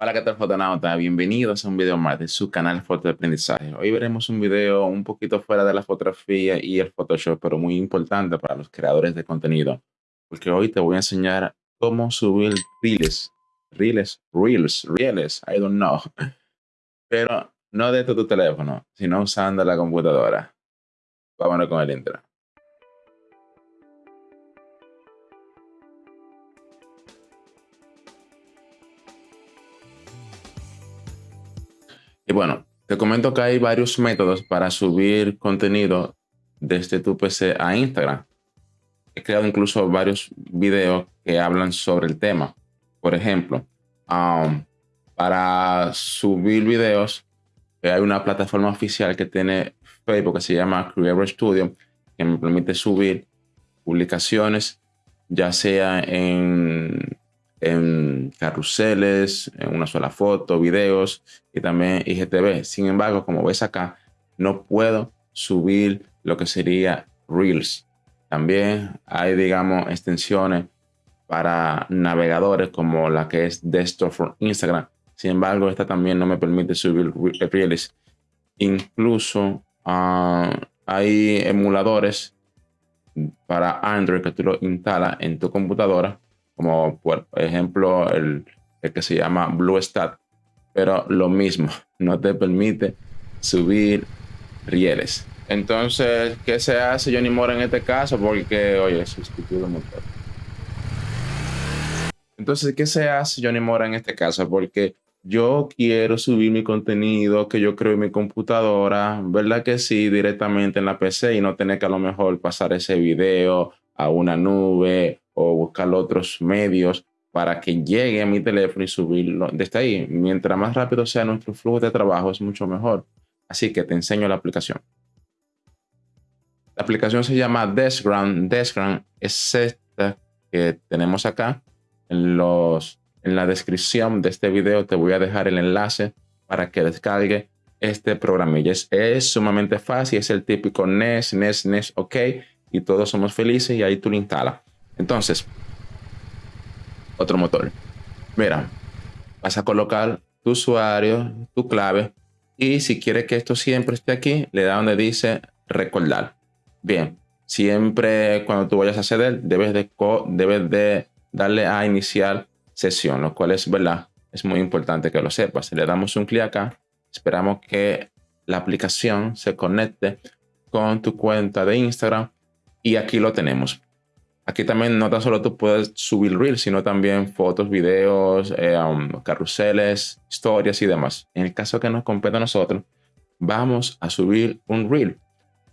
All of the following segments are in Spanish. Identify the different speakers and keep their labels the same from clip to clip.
Speaker 1: Hola, ¿qué tal fotonauta? Bienvenidos a un video más de su canal Foto de Aprendizaje. Hoy veremos un video un poquito fuera de la fotografía y el Photoshop, pero muy importante para los creadores de contenido, porque hoy te voy a enseñar cómo subir reels, reels, reels, reels, I don't know, pero no desde tu teléfono, sino usando la computadora. Vámonos con el intro. Y bueno, te comento que hay varios métodos para subir contenido desde tu PC a Instagram. He creado incluso varios videos que hablan sobre el tema. Por ejemplo, um, para subir videos, eh, hay una plataforma oficial que tiene Facebook que se llama Creator Studio, que me permite subir publicaciones, ya sea en en carruseles, en una sola foto, videos y también IGTV. Sin embargo, como ves acá, no puedo subir lo que sería Reels. También hay, digamos, extensiones para navegadores como la que es Desktop for Instagram. Sin embargo, esta también no me permite subir Reels. Incluso ah, hay emuladores para Android que tú lo instalas en tu computadora como por ejemplo el, que se llama BlueStat, pero lo mismo, no te permite subir rieles. Entonces, ¿qué se hace Johnny Mora en este caso? Porque, oye, sustituyo el motor. Entonces, ¿qué se hace Johnny Mora en este caso? Porque yo quiero subir mi contenido que yo creo en mi computadora, ¿verdad que sí? Directamente en la PC y no tener que a lo mejor pasar ese video a una nube o buscar otros medios para que llegue a mi teléfono y subirlo desde ahí. Mientras más rápido sea nuestro flujo de trabajo, es mucho mejor. Así que te enseño la aplicación. La aplicación se llama Deskground. Deskground es esta que tenemos acá. En, los, en la descripción de este video te voy a dejar el enlace para que descargue este programilla. Es, es sumamente fácil, es el típico NES, NES, NES, OK, y todos somos felices y ahí tú lo instalas. Entonces, otro motor. Mira, vas a colocar tu usuario, tu clave y si quieres que esto siempre esté aquí, le da donde dice recordar. Bien, siempre cuando tú vayas a acceder, debes de, debes de darle a iniciar sesión, lo cual es verdad, es muy importante que lo sepas. Le damos un clic acá, esperamos que la aplicación se conecte con tu cuenta de Instagram y aquí lo tenemos. Aquí también no tan solo tú puedes subir Reels, sino también fotos, videos, eh, um, carruseles, historias y demás. En el caso que nos compete a nosotros, vamos a subir un Reel.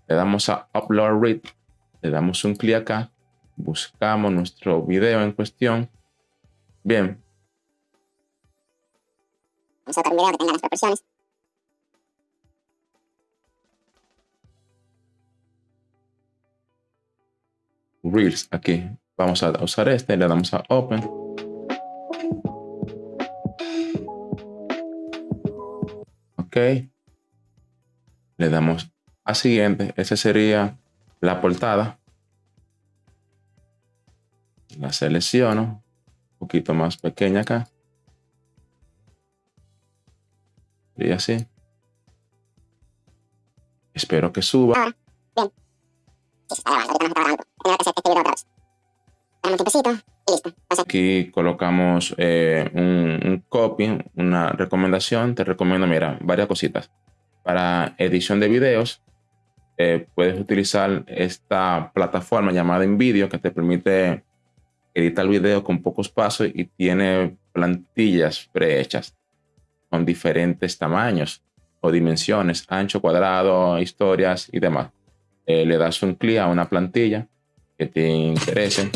Speaker 1: Le damos a Upload Reel, le damos un clic acá, buscamos nuestro video en cuestión. Bien. Las proporciones. Reels aquí. Vamos a usar este, le damos a Open. Ok. Le damos a siguiente. Esa sería la portada. La selecciono. Un poquito más pequeña acá. Y así. Espero que suba. Aquí colocamos eh, un, copy, una recomendación. Te recomiendo, mira, varias cositas. Para edición de videos, eh, puedes utilizar esta plataforma llamada InVideo que te permite editar video con pocos pasos y tiene plantillas prehechas con diferentes tamaños o dimensiones, ancho, cuadrado, historias y demás. Eh, le das un clic a una plantilla que te interese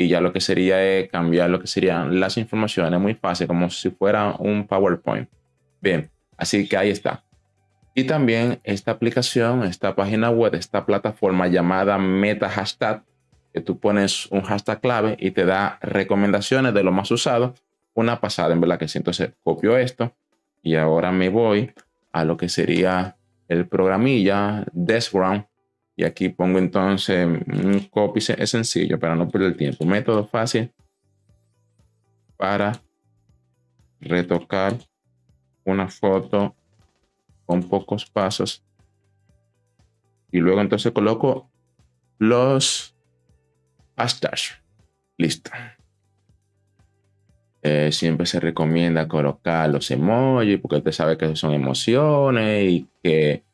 Speaker 1: y ya lo que sería es cambiar lo que serían las informaciones muy fácil, como si fuera un PowerPoint. Bien, así que ahí está. Y también esta aplicación, esta página web, esta plataforma llamada Meta Hashtag, que tú pones un hashtag clave y te da recomendaciones de lo más usado. Una pasada, en verdad que sí. Entonces copio esto y ahora me voy a lo que sería el programilla Deskground y aquí pongo entonces un copy, es sencillo para no perder tiempo. Método fácil para retocar una foto con pocos pasos. Y luego entonces coloco los hashtags. Listo. Eh, siempre se recomienda colocar los emojis porque usted sabe que son emociones y que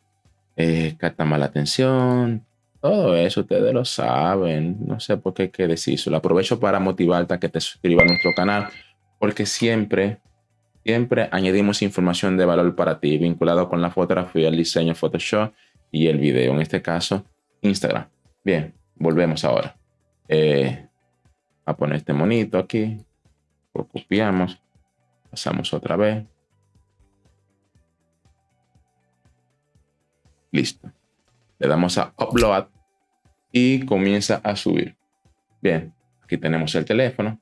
Speaker 1: eh, captan la atención. Todo eso ustedes lo saben. No sé por qué hay que decirlo. Aprovecho para motivarte a que te suscribas a nuestro canal porque siempre Siempre añadimos información de valor para ti vinculado con la fotografía, el diseño, Photoshop y el video. En este caso, Instagram. Bien, volvemos ahora. Eh, a poner este monito aquí. Lo copiamos. Pasamos otra vez. Listo. Le damos a Upload y comienza a subir. Bien, aquí tenemos el teléfono.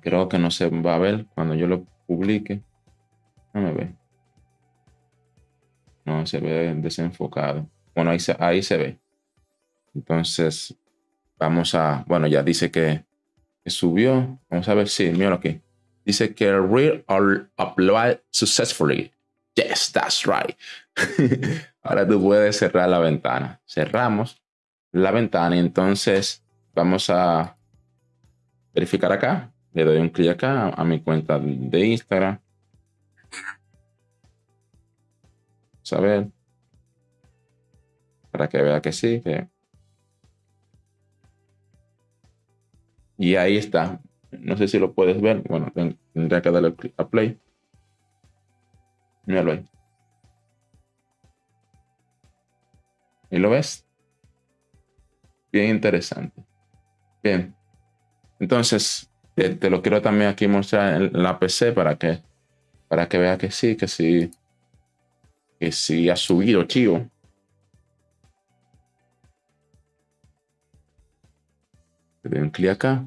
Speaker 1: Creo que no se va a ver cuando yo lo publique. No me ve. No, se ve desenfocado. Bueno, ahí se, ahí se ve. Entonces, vamos a, bueno, ya dice que, subió. Vamos a ver si, mira aquí. Dice que real upload successfully. Yes, that's right. Ahora tú puedes cerrar la ventana. Cerramos la ventana y entonces vamos a verificar acá le doy un clic acá a mi cuenta de Instagram. Vamos a ver. Para que vea que sí. Y ahí está. No sé si lo puedes ver. Bueno, tendría que darle a play. Míralo ahí. ¿Y lo ves? Bien interesante. Bien. Entonces, te, lo quiero también aquí mostrar en la PC para que, para que vea que sí, que sí, que sí ha subido, chivo. Le doy un clic acá.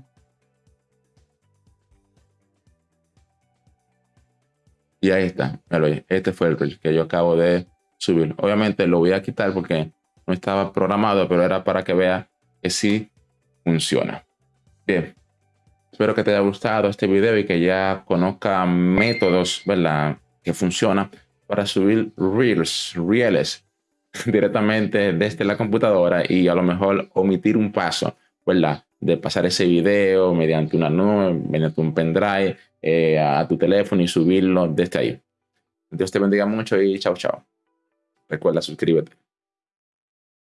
Speaker 1: Y ahí está. Este fue el que yo acabo de subir. Obviamente lo voy a quitar porque no estaba programado, pero era para que vea que sí funciona. Bien. Espero que te haya gustado este video y que ya conozca métodos, ¿verdad? Que funcionan para subir reels, reels directamente desde la computadora y a lo mejor omitir un paso, ¿verdad? De pasar ese video mediante una nube, mediante un pendrive eh, a tu teléfono y subirlo desde ahí. Dios te bendiga mucho y chao, chao. Recuerda, suscríbete.